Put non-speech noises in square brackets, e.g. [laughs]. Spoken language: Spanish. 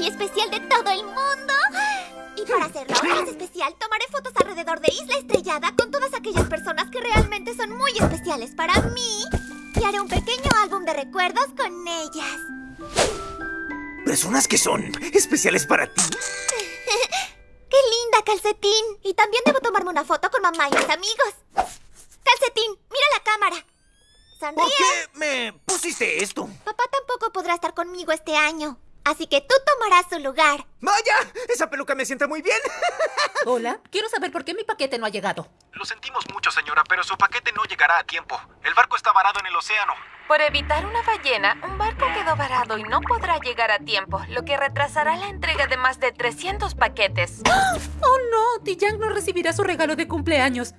y especial de todo el mundo. Y para hacerlo aún más especial, tomaré fotos alrededor de Isla Estrellada con todas aquellas personas que realmente son muy especiales para mí. Y haré un pequeño álbum de recuerdos con ellas. Personas que son especiales para ti. [laughs] ¡Qué linda, Calcetín! Y también debo tomarme una foto con mamá y mis amigos. Calcetín, mira la cámara. ¿Por Sonríe. qué me pusiste esto? Papá tampoco podrá estar conmigo este año. Así que tú tomarás su lugar. ¡Vaya! Esa peluca me sienta muy bien. [laughs] Hola, quiero saber por qué mi paquete no ha llegado. Lo sentimos mucho, señora, pero su paquete no llegará a tiempo. El barco está varado en el océano. Por evitar una ballena, un barco quedó varado y no podrá llegar a tiempo, lo que retrasará la entrega de más de 300 paquetes. [gasps] Oh no, Tiyang no recibirá su regalo de cumpleaños.